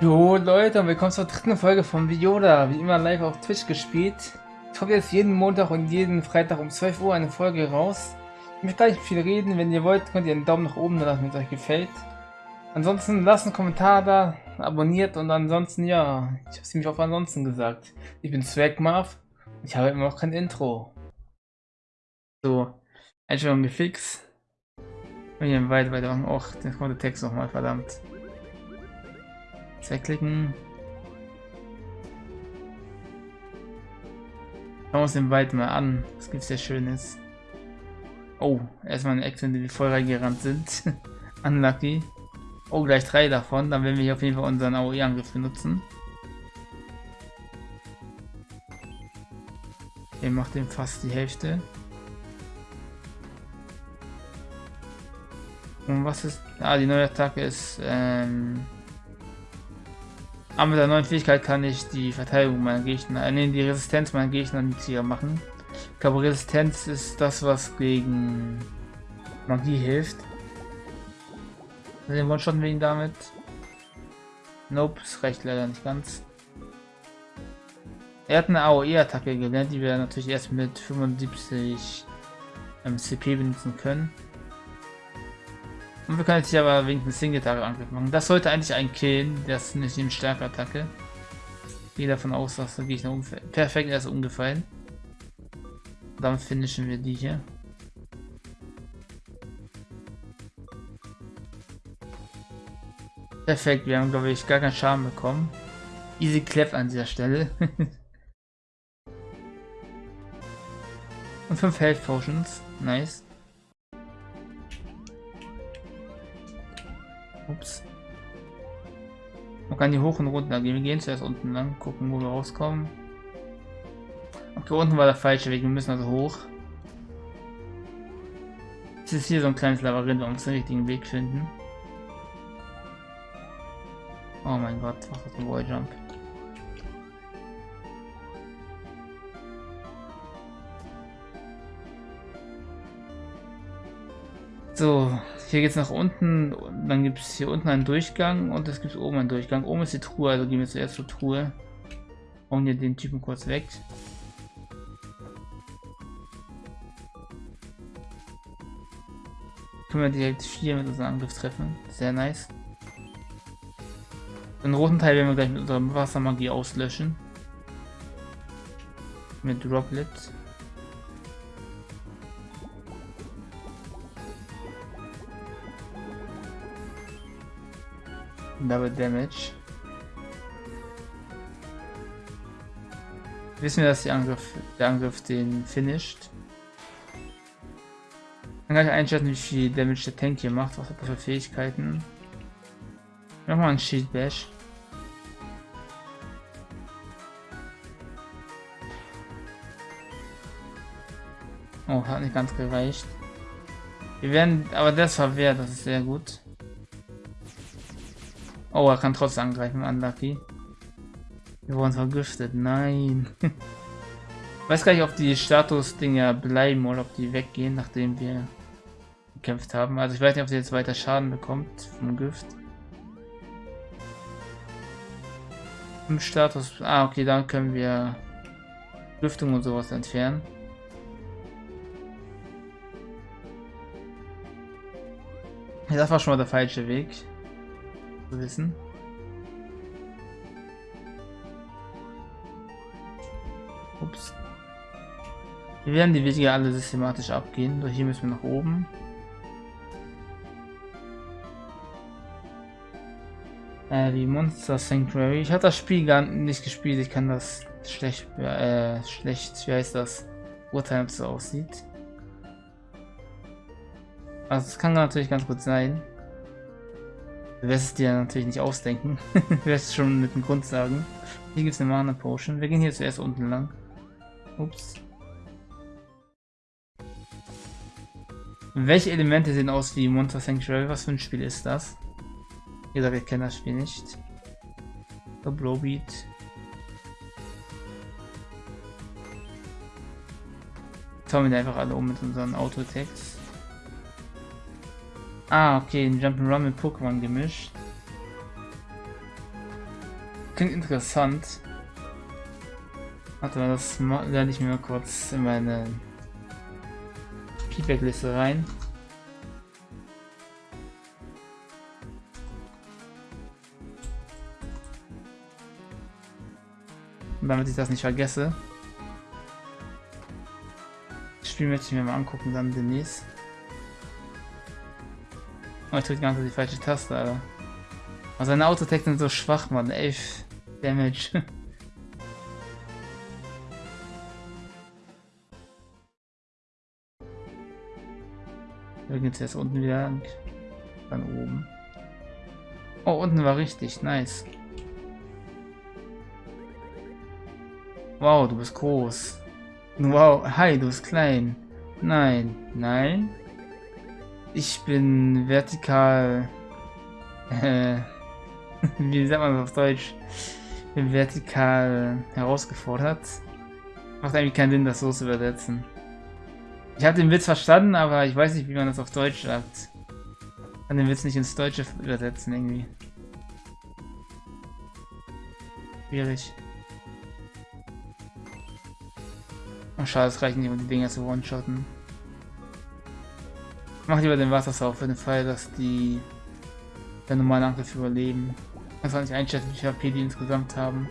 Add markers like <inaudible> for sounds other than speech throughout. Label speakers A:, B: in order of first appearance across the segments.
A: Jo Leute und willkommen zur dritten Folge von Viola, wie immer live auf Twitch gespielt. Ich hoffe jetzt jeden Montag und jeden Freitag um 12 Uhr eine Folge raus. Ich möchte gar nicht viel reden, wenn ihr wollt, könnt ihr einen Daumen nach oben da lassen, wenn es euch gefällt. Ansonsten lasst einen Kommentar da, abonniert und ansonsten, ja, ich habe ziemlich auf ansonsten gesagt. Ich bin Swagmarv und ich habe immer noch kein Intro. So, Einstellung gefixt. Und hier weiter, weiter. Och, jetzt kommt der Text nochmal, verdammt. Wegklicken. Schauen wir uns den Wald mal an. Was gibt's sehr Schönes? Oh, erstmal eine Action, die voll reingerannt sind. <laughs> Unlucky. Oh, gleich drei davon. Dann werden wir hier auf jeden Fall unseren AOE-Angriff benutzen. Der macht dem fast die Hälfte. Und was ist... Ah, die neue Attacke ist... Ähm, aber mit der neuen Fähigkeit kann ich die Verteidigung meiner Gegner, äh, nee, die Resistenz meiner Gegner niedriger machen. Ich glaube, Resistenz ist das, was gegen Magie hilft. Den One-Shot wir ihn damit. Nope, es reicht leider nicht ganz. Er hat eine AOE-Attacke gelernt, die wir natürlich erst mit 75 ähm, CP benutzen können. Und wir können jetzt hier aber wenigstens Single-Target-Angriff machen. Das sollte eigentlich ein killen, das ist nicht eine starke Attacke. Gehe davon aus, dass der Gegner perfekt er ist umgefallen. Dann finishen wir die hier. Perfekt, wir haben glaube ich gar keinen Schaden bekommen. Easy Clap an dieser Stelle. <laughs> Und 5 Health Potions. Nice. Kann hier hoch und runter gehen. Wir gehen zuerst unten lang, gucken, wo wir rauskommen. Okay, unten war der falsche Weg. Wir müssen also hoch. Es ist hier so ein kleines Labyrinth, wir müssen den richtigen Weg finden. Oh mein Gott, was ist ein Walljump? So, hier geht es nach unten, dann gibt es hier unten einen Durchgang und es gibt oben einen Durchgang. Oben ist die Truhe, also gehen wir zuerst zur Truhe. Und hier den Typen kurz weg. Können wir direkt 4 mit unserem Angriff treffen. Sehr nice. Den roten Teil werden wir gleich mit unserer Wassermagie auslöschen. Mit Droplets. Double Damage. Wissen wir, dass Angriff, der Angriff den finisht. Dann kann ich einschätzen, wie viel Damage der Tank hier macht. Was hat er für Fähigkeiten? Mach mal einen Shield Bash. Oh, hat nicht ganz gereicht. Wir werden, aber das war wert, das ist sehr gut. Oh, er kann trotzdem angreifen, unlucky. Wir wurden vergiftet, nein. <laughs> weiß gar nicht, ob die Status-Dinger bleiben oder ob die weggehen, nachdem wir gekämpft haben. Also ich weiß nicht, ob sie jetzt weiter Schaden bekommt vom Gift. Im Status... Ah, okay, dann können wir Lüftung und sowas entfernen. Das war schon mal der falsche Weg wissen. Ups. Wir werden die Wege alle systematisch abgehen. Durch hier müssen wir nach oben. Äh, die Monster Sanctuary. Ich habe das Spiel gar nicht gespielt. Ich kann das schlecht, äh, schlecht, wie heißt das, urteilen, ob es so aussieht. Also es kann natürlich ganz gut sein. Du wirst es dir natürlich nicht ausdenken. <laughs> du wirst es schon mit dem Grund sagen. Hier gibt es eine Mana Potion. Wir gehen hier zuerst unten lang. Ups. Welche Elemente sehen aus wie Monster Sanctuary? Was für ein Spiel ist das? Wie gesagt, wir kennen das Spiel nicht. The Blowbeat. Schauen wir einfach alle um mit unseren Auto-Attacks. Ah, okay, ein Jump'n'Run mit Pokémon gemischt. klingt interessant. Warte mal, das lerne ich mir mal kurz in meine Feedback-Liste rein. Damit ich das nicht vergesse. Das Spiel möchte ich mir mal angucken dann demnächst. Oh, ich drücke die ganze Zeit die falsche Taste, Alter. Aber seine Autotech sind so schwach, Mann. 11 Damage. <laughs> Da geht's jetzt unten wieder lang. Dann oben. Oh, unten war richtig. Nice. Wow, du bist groß. Wow, hi, du bist klein. Nein, nein. Ich bin vertikal. Äh, <laughs> wie sagt man das auf Deutsch? Vertikal herausgefordert. Macht eigentlich keinen Sinn, das so zu übersetzen. Ich habe den Witz verstanden, aber ich weiß nicht, wie man das auf Deutsch sagt. Ich kann den Witz nicht ins Deutsche übersetzen irgendwie. Schwierig. Oh, schade, es reicht nicht, um die Dinger zu one-shotten. Mach lieber den Wassersauf für den Fall, dass die der normalen Angriff überleben. Ich kann nicht einschätzen, wie viel HP die insgesamt haben.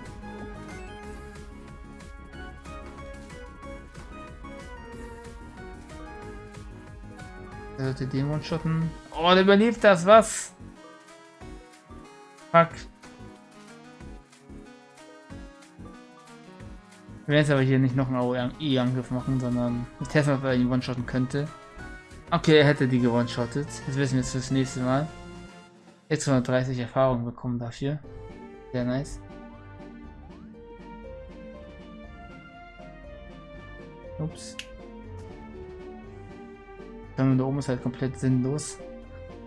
A: Der sollte den one-shotten. Oh, der überlebt das, was? Fuck. Wir werden jetzt aber hier nicht noch einen AOE-Angriff machen, sondern testen, ob er ihn one-shotten könnte. Okay, er hätte die gewone-shottet. Das wissen wir jetzt fürs nächste Mal. Jetzt 130 Erfahrungen bekommen dafür. Sehr nice. Ups. Dann da oben ist halt komplett sinnlos.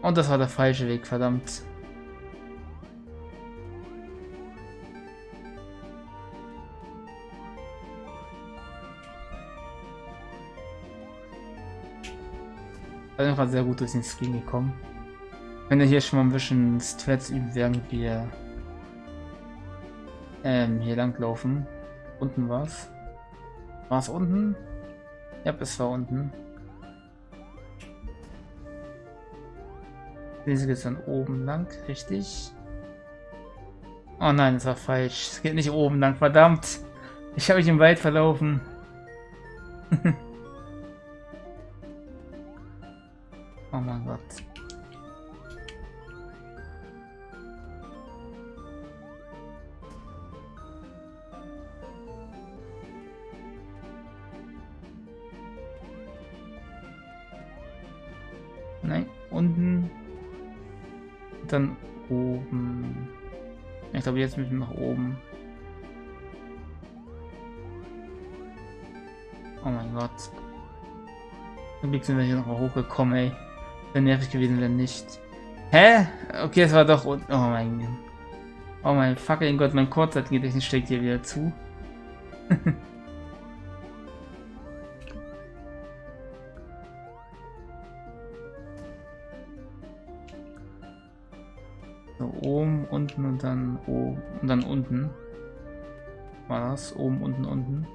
A: Und das war der falsche Weg, verdammt. Bin einfach sehr gut durch den Screen gekommen. Wenn wir hier schon mal ein bisschen Strats üben, während wir ähm, hier lang laufen. Unten war's. War es unten? Ja, es war unten. Diese geht dann oben lang, richtig? Oh nein, das war falsch. Es geht nicht oben lang, verdammt. Ich habe mich im Wald verlaufen. <laughs> jetzt wir nach oben. Oh mein Gott. Zum Glück sind wir hier noch mal hochgekommen, ey. Wäre nervig gewesen, wenn nicht. Hä? Okay, es war doch... Oh mein Gott. Oh mein fucking Gott, mein Kurzzeitgedächtnis steckt hier wieder zu. <laughs> oben, unten und dann oben und dann unten. War das? Oben, unten, unten.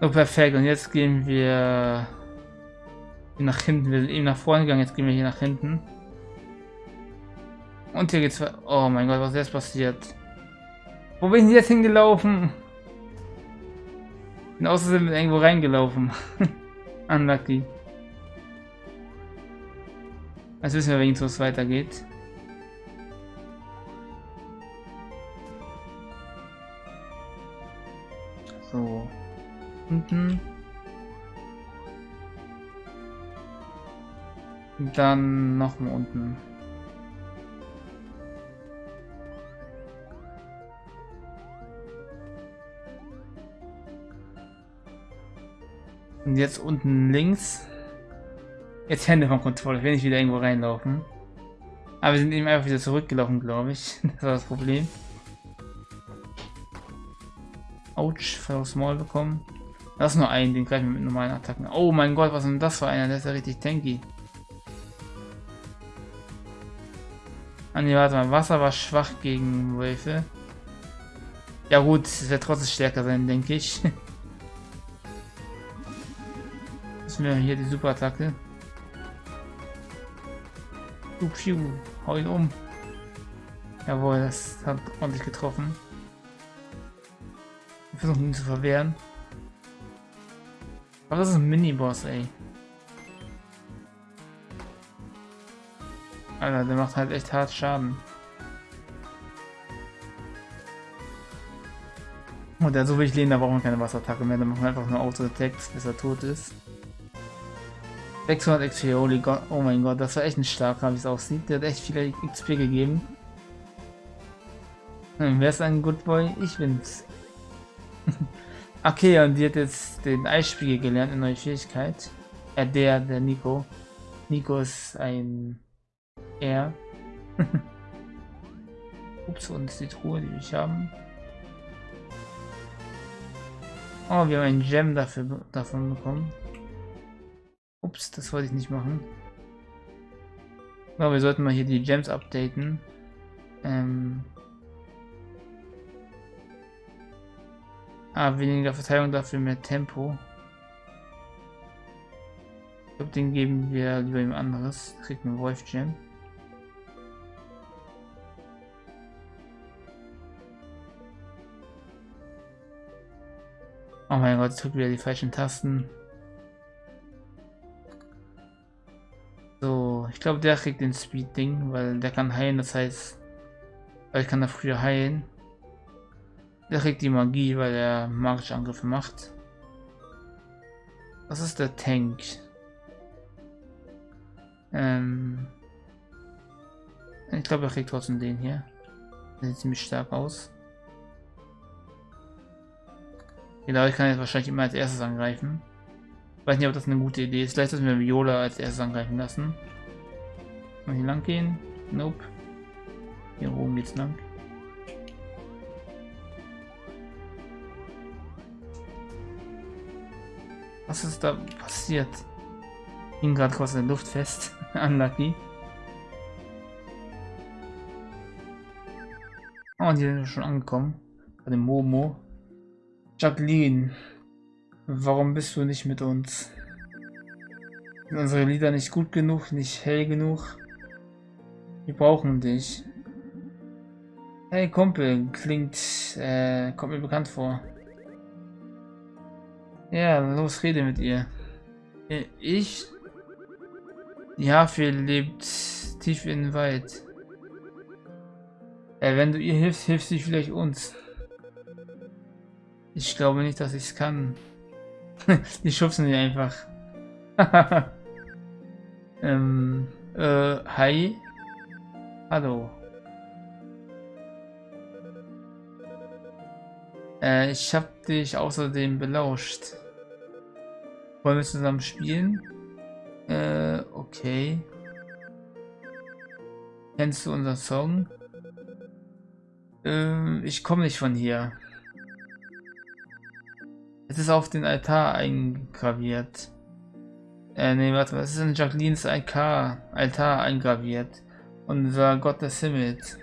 A: Oh, perfekt. Und jetzt gehen wir nach hinten. Wir sind eben nach vorne gegangen, jetzt gehen wir hier nach hinten. Und hier geht's... Oh mein Gott, was ist jetzt passiert? Wo bin ich jetzt hingelaufen? Bin außerdem irgendwo reingelaufen. <laughs> Unlucky. Jetzt wissen wir wenigstens, wo es weitergeht. So unten. Dann nochmal unten. Jetzt unten links. Jetzt Hände vom Controller, ich wieder irgendwo reinlaufen. Aber wir sind eben einfach wieder zurückgelaufen, glaube ich. <laughs> Das war das Problem. Autsch, voll aufs Maul bekommen. Das ist nur ein, den greifen wir mit normalen Attacken. Oh mein Gott, was ist denn das für einer? Der ist ja richtig tanky. Ah ne, warte mal, Wasser war schwach gegen Wölfe. Ja gut, es wird trotzdem stärker sein, denke ich. <laughs> Müssen wir hier die Superattacke. Piu, hau ihn um. Jawohl, das hat ordentlich getroffen. Wir versuchen ihn zu verwehren. Aber das ist ein Mini-Boss, ey. Alter, der macht halt echt hart Schaden. Und der so will ich lehnen, da brauchen wir keine Wasserattacke mehr, dann machen wir einfach nur Auto-Attacks, bis er tot ist. 600 XP, holy God, oh mein Gott, das war echt ein starker, wie es aussieht. Der hat echt viele XP gegeben. Hm, wer ist ein Good Boy? Ich bin's. <laughs> okay, und die hat jetzt den Eisspiegel gelernt, eine neue Fähigkeit. Äh, der, der Nico. Nico ist ein R. <laughs> Ups, und ist die Truhe, die ich haben. Oh, wir haben einen Gem dafür, davon bekommen. Ups, das wollte ich nicht machen. Aber wir sollten mal hier die Gems updaten. Ähm ah, weniger Verteilung, dafür mehr Tempo. Ich glaube, den geben wir lieber ihm anderes. Kriegt einen Wolf Gem. Oh mein Gott, ich drücke wieder die falschen Tasten. Ich glaube, der kriegt den Speed-Ding, weil der kann heilen, das heißt, weil ich kann da früher heilen. Der kriegt die Magie, weil er magische Angriffe macht. Was ist der Tank? Ähm ich glaube, er kriegt trotzdem den hier. Der sieht ziemlich stark aus. Genau, ich kann jetzt wahrscheinlich immer als erstes angreifen. Weiß nicht, ob das eine gute Idee ist. Vielleicht sollten wir Viola als erstes angreifen lassen. Mal hier lang gehen? Nope. Hier oben geht's lang. Was ist da passiert? Hing gerade kurz in der Luft fest. <laughs> Unlucky. Oh, hier sind schon angekommen. Bei dem Momo. Jacqueline, warum bist du nicht mit uns? Sind unsere Lieder nicht gut genug, nicht hell genug? Wir brauchen dich. Hey Kumpel, klingt, äh, kommt mir bekannt vor. Ja, los, rede mit ihr. Äh, ich? Ja, viel lebt tief in den Wald. Äh, wenn du ihr hilfst, hilfst du vielleicht uns. Ich glaube nicht, dass ich es kann. <laughs> die schubsen die einfach. <laughs> ähm, äh, hi. Hallo. Äh, ich hab dich außerdem belauscht. Wollen wir zusammen spielen? Äh, okay. Kennst du unseren Song? Ähm, ich komme nicht von hier. Es ist auf den Altar eingraviert. Äh, nee, warte, was ist in Jacquelines Altar, Altar eingraviert? Unser Gott des Himmels.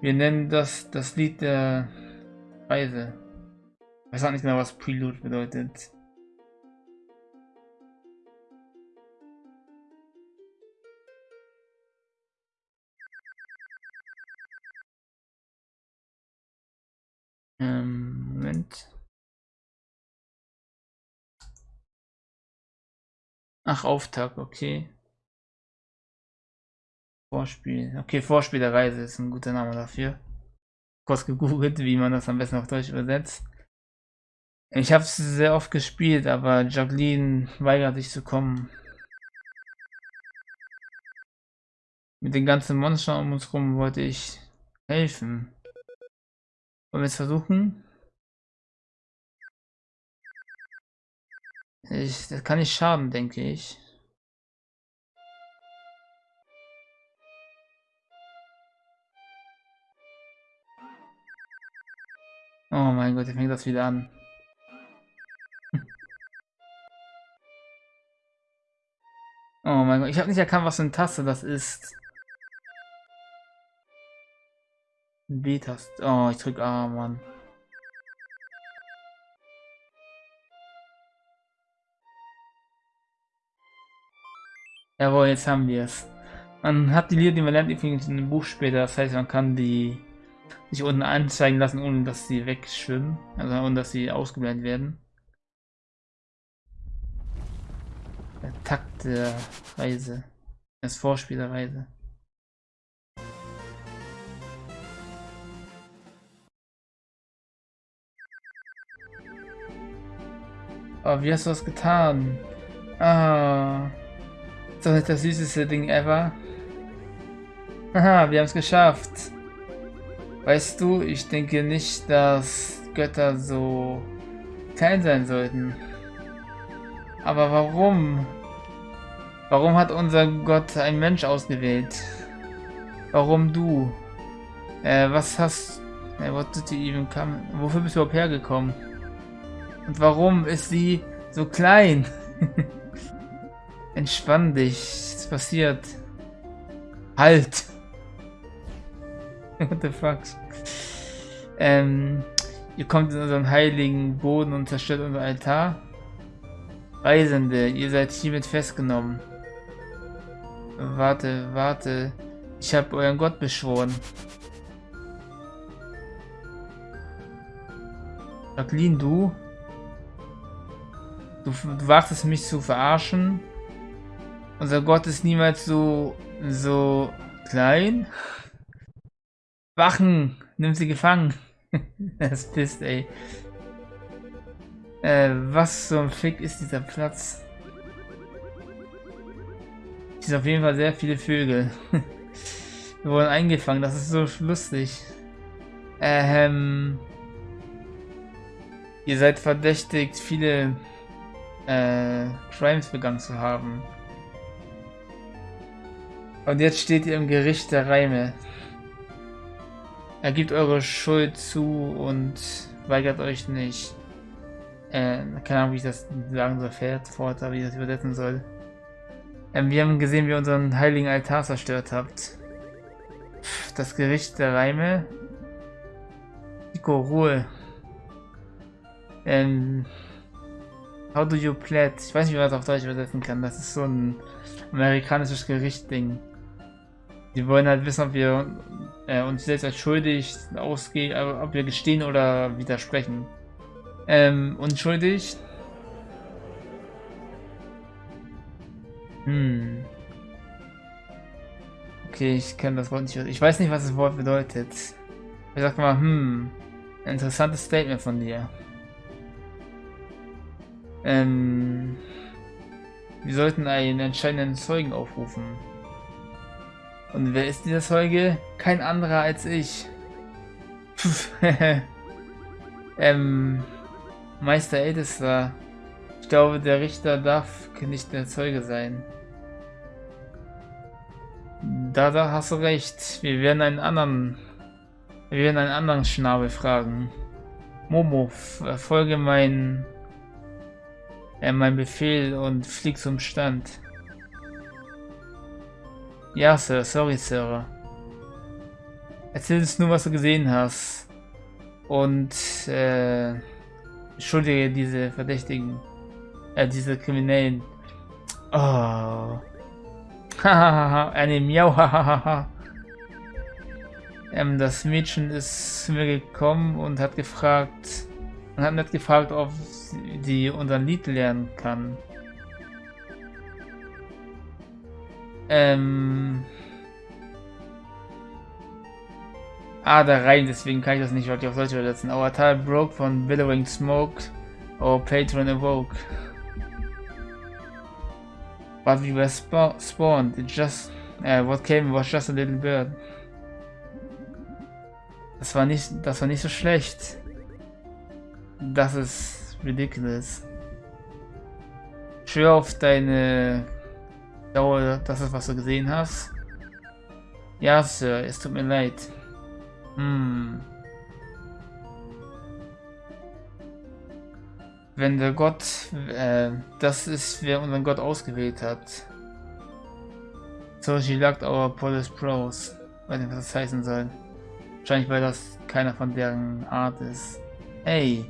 A: Wir nennen das das Lied der Reise. Ich weiß auch nicht genau, was Prelude bedeutet. Ähm, Moment. Ach, Auftakt, okay. Vorspiel. Okay, Vorspiel der Reise ist ein guter Name dafür. Kurz gegoogelt, wie man das am besten auf Deutsch übersetzt. Ich habe es sehr oft gespielt, aber Jacqueline weigert sich zu kommen. Mit den ganzen Monstern um uns rum wollte ich helfen. Wollen wir es versuchen? Ich, das kann nicht schaden, denke ich. Oh mein Gott, jetzt fängt das wieder an. <laughs> Oh mein Gott, ich habe nicht erkannt, was für eine Taste das ist. B-Taste. Oh, ich drück A, Mann. Jawohl, jetzt haben wir es. Man hat die Lieder, die man lernt, übrigens in dem Buch später. Das heißt, man kann die sich unten anzeigen lassen, ohne dass sie wegschwimmen. Also ohne dass sie ausgeblendet werden. Der Takt der Reise. Das Vorspiel der Reise. Oh, wie hast du das getan? Ah. Ist doch nicht das süßeste Ding ever. Haha, wir haben es geschafft. Weißt du, ich denke nicht, dass Götter so klein sein sollten. Aber warum? Warum hat unser Gott ein Mensch ausgewählt? Warum du? Äh, was hast... Äh, what did you even come? Wofür bist du überhaupt hergekommen? Und warum ist sie so klein? <laughs> Entspann dich. Was passiert? Halt! What the fuck? Ähm, ihr kommt in unseren heiligen Boden und zerstört unser Altar. Reisende, ihr seid hiermit festgenommen. Warte, warte. Ich habe euren Gott beschworen. Jacqueline, du? Du, du wagtest mich zu verarschen. Unser Gott ist niemals so, so klein. Wachen, nimm sie gefangen. <laughs> das bist, ey. Äh, was zum Fick ist dieser Platz? Hier sind auf jeden Fall sehr viele Vögel. <laughs> Wir wurden eingefangen, das ist so lustig. Ähm, ihr seid verdächtigt, viele äh, Crimes begangen zu haben. Und jetzt steht ihr im Gericht der Reime. Ergibt eure Schuld zu und weigert euch nicht. Äh, keine Ahnung, wie ich das sagen soll, fährt fort, wie ich das übersetzen soll. Ähm, wir haben gesehen, wie ihr unseren heiligen Altar zerstört habt. Das Gericht der Reime. Nico, Ruhe. Ähm, How do you plead? Ich weiß nicht, wie man das auf Deutsch übersetzen kann. Das ist so ein amerikanisches Gerichtding. Die wollen halt wissen, ob wir äh, uns selbst als schuldig ausgehen, äh, ob wir gestehen oder widersprechen. Ähm, unschuldig. Hm. Okay, ich kenne das Wort nicht. Ich weiß nicht, was das Wort bedeutet. Ich sag mal, hm. Interessantes Statement von dir. Ähm, wir sollten einen entscheidenden Zeugen aufrufen. Und wer ist dieser Zeuge? Kein anderer als ich. <laughs> ähm, Meister Ältester. Ich glaube, der Richter darf nicht der Zeuge sein. Da, da hast du recht. Wir werden einen anderen... Wir werden einen anderen Schnabel fragen. Momo, folge mein, äh, mein Befehl und flieg zum Stand. Ja, Sir. Sorry, Sir. Erzähl uns nur, was du gesehen hast. Und, äh, entschuldige diese Verdächtigen. Äh, diese Kriminellen. Oh. <laughs> Hahaha, eine Miau, hahaha. ähm, das Mädchen ist zu mir gekommen und hat gefragt, und hat nicht gefragt, ob sie unser Lied lernen kann. Ähm. Ah, da rein, deswegen kann ich das nicht wirklich auf Deutsch übersetzen. Our tile broke von billowing smoke. Our patron awoke. But we were spa spawned. It just. Uh, what came was just a little bird. Das war nicht. Das war nicht so schlecht. Das ist ridiculous. Schwör auf deine ich glaube, das ist, was du gesehen hast. Ja, Sir, es tut mir leid. Hm. Wenn der Gott, äh, das ist, wer unseren Gott ausgewählt hat. So she locked our Polish Bros. Weiß nicht, was das heißen soll. Wahrscheinlich, weil das keiner von deren Art ist. Ey.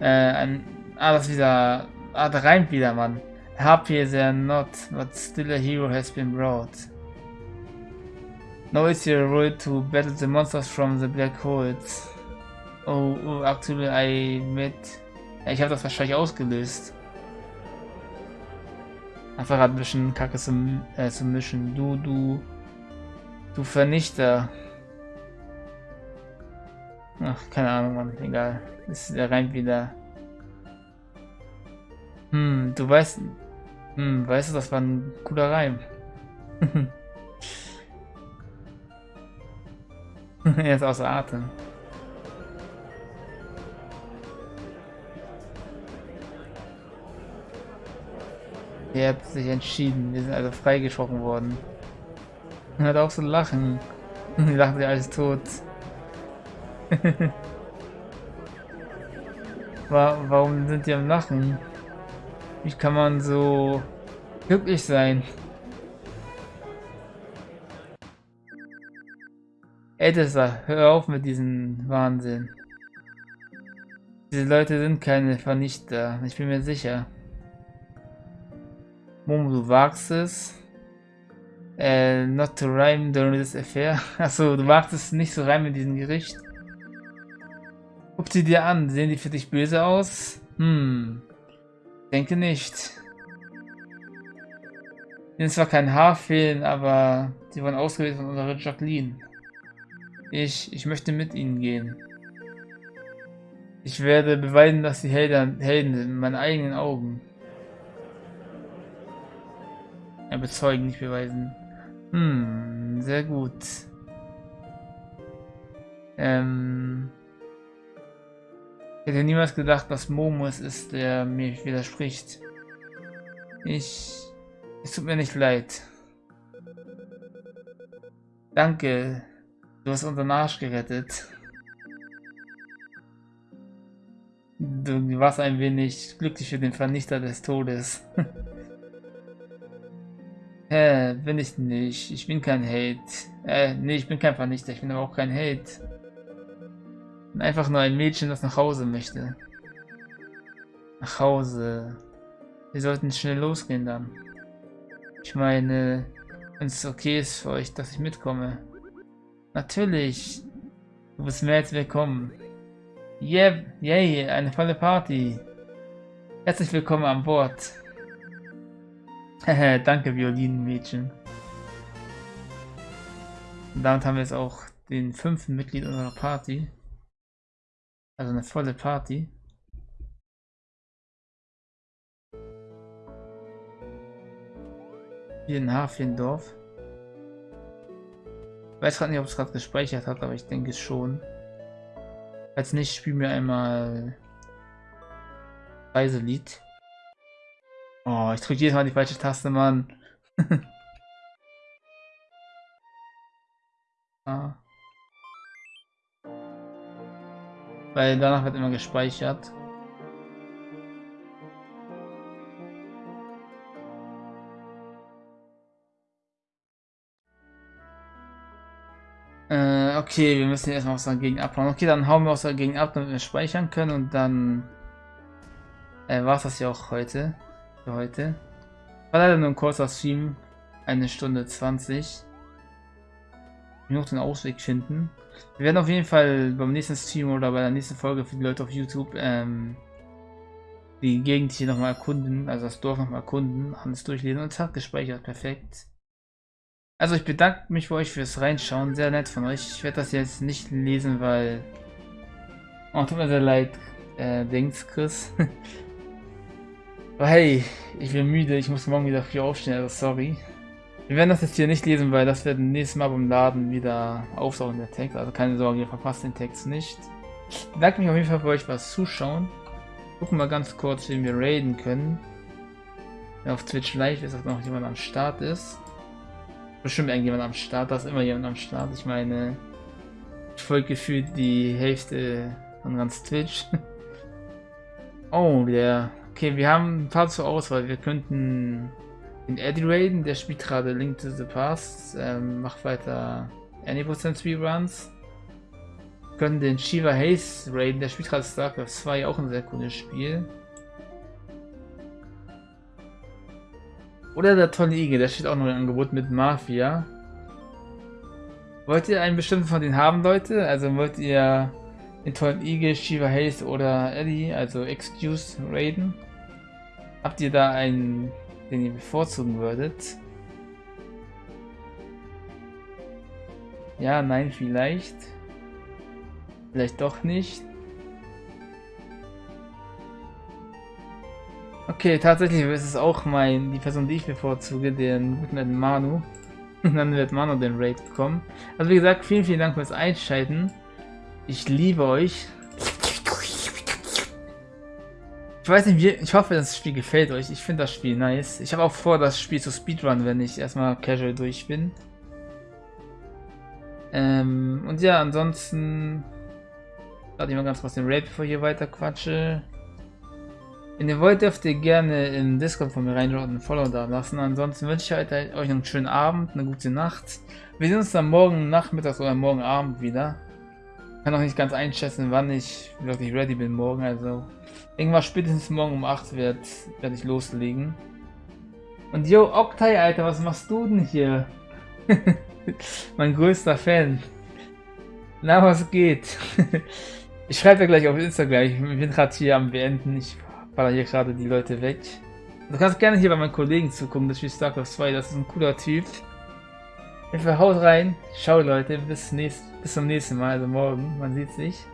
A: Äh, ein, ah, das ist wieder, ah, da reimt wieder, Mann. Happy they're not, but still a hero has been brought. Now it's your role to battle the monsters from the black holes. Oh, oh actually I met... Ja, ich habe das wahrscheinlich ausgelöst. Einfach ein bisschen Kacke zum, äh, zum Mischen. Du, du... Du Vernichter. Ach, keine Ahnung, Mann. Egal. Das ist der rein wieder. Hm, du weißt... Hm, weißt du, das war ein cooler Reim. <laughs> er ist außer Atem. Ihr habt sich entschieden. Wir sind also freigesprochen worden. Hört auf zu lachen. Die lachen sich alles tot. <laughs> Warum sind die am Lachen? Wie kann man so glücklich sein? Edessa, hör auf mit diesem Wahnsinn. Diese Leute sind keine Vernichter, ich bin mir sicher. Momo, du wagst es. Äh, not to rhyme during this affair. <laughs> Achso, du wagst es nicht zu reimen in diesem Gericht. Guck sie dir an, sehen die für dich böse aus? Hm, denke nicht. Ihnen zwar kein Haar fehlen, aber sie wurden ausgewählt von unserer Jacqueline. Ich, ich möchte mit ihnen gehen. Ich werde beweisen, dass sie Helden, Helden sind, in meinen eigenen Augen. Ja, bezeugen, nicht beweisen. Hm, sehr gut. Ähm... Ich hätte niemals gedacht, dass Momo es ist, der mir widerspricht. Ich... Es tut mir nicht leid. Danke. Du hast unseren Arsch gerettet. Du warst ein wenig glücklich für den Vernichter des Todes. <laughs> Hä, bin ich nicht. Ich bin kein Hate. Äh, nee, ich bin kein Vernichter. Ich bin aber auch kein Hate. Einfach nur ein Mädchen, das nach Hause möchte. Nach Hause. Wir sollten schnell losgehen dann. Ich meine, wenn es okay ist für euch, dass ich mitkomme. Natürlich. Du bist mehr als willkommen. Yeah, yay, eine volle Party. Herzlich willkommen an Bord. <laughs> Danke, Violinenmädchen. Und damit haben wir jetzt auch den fünften Mitglied unserer Party. Also eine volle Party. Hier in Hafendorf. Ich weiß gerade nicht, ob es gerade gespeichert hat, aber ich denke schon. Falls nicht, spielen wir einmal Reiselied. Oh, ich drücke jedes Mal die falsche Taste, Mann. <laughs> ah. Weil danach wird immer gespeichert. Äh, okay, wir müssen erstmal aus der Gegend abhauen. Okay, dann hauen wir aus der Gegend ab, damit wir speichern können und dann äh, war es das ja auch heute für heute. War leider nur ein kurzer Stream, eine Stunde 20. Muss noch den Ausweg finden. Wir werden auf jeden Fall beim nächsten Stream oder bei der nächsten Folge für die Leute auf YouTube ähm, die Gegend hier nochmal erkunden, also das Dorf nochmal erkunden, alles durchlesen und es hat gespeichert, perfekt. Also ich bedanke mich für euch fürs Reinschauen, sehr nett von euch. Ich werde das jetzt nicht lesen, weil... Oh, tut mir sehr leid, äh, denkst Chris. Aber <laughs> hey, ich bin müde, ich muss morgen wieder früh aufstehen, also sorry. Wir werden das jetzt hier nicht lesen, weil das wird nächstes Mal beim Laden wieder auftauchen, der Text. Also keine Sorge, ihr verpasst den Text nicht. Ich bedanke mich auf jeden Fall für euch fürs Zuschauen. Gucken wir ganz kurz, wie wir raiden können. Wenn auf Twitch live ist, dass noch jemand am Start ist. Bestimmt irgendjemand am Start, da ist immer jemand am Start. Ich meine, ich folge gefühlt die Hälfte Und ganz Twitch. <laughs> Oh, der. Okay, wir haben ein paar zur Auswahl. Wir könnten den Eddie raiden, der spielt gerade Link to the Past, ähm, macht weiter Any% Speedruns. Wir können den Shiva Haze raiden, der spielt gerade StarCraft 2, auch ein sehr cooles Spiel. Oder der tolle Igel, der steht auch noch im Angebot mit Mafia. Wollt ihr einen bestimmten von denen haben, Leute? Also wollt ihr den tollen Igel, Shiva Haze oder Eddie, also Excuse, raiden? Habt ihr da einen, den ihr bevorzugen würdet? Ja, nein, vielleicht. Vielleicht doch nicht. Okay, tatsächlich ist es auch mein, die Person, die ich bevorzuge, den guten Manu. <laughs> Und dann wird Manu den Raid bekommen. Also wie gesagt, vielen, vielen Dank fürs Einschalten. Ich liebe euch. Ich weiß nicht, wie, ich hoffe, das Spiel gefällt euch. Ich finde das Spiel nice. Ich habe auch vor, das Spiel zu Speedrun, wenn ich erstmal casual durch bin. Ähm, und ja, ansonsten... Warte ich mal ganz kurz den Raid, bevor ich hier weiter quatsche. Wenn ihr wollt, dürft ihr gerne im Discord von mir reinschauen und ein Follow da lassen. Ansonsten wünsche ich euch noch einen schönen Abend, eine gute Nacht. Wir sehen uns dann morgen Nachmittag oder morgen Abend wieder. Kann noch nicht ganz einschätzen, wann ich wirklich ready bin morgen. Also irgendwas spätestens morgen um 8 werde werd ich loslegen. Und yo, Octai, Alter, was machst du denn hier? <laughs> mein größter Fan. Na, was geht? <laughs> ich schreibe ja gleich auf Instagram. Ich bin gerade hier am Beenden. Ich baller hier gerade die Leute weg. Du kannst gerne hier bei meinen Kollegen zugucken, das spielt StarCraft 2, das ist ein cooler Typ. Haut rein, ciao Leute, bis, nächst, bis zum nächsten Mal, also morgen, man sieht sich.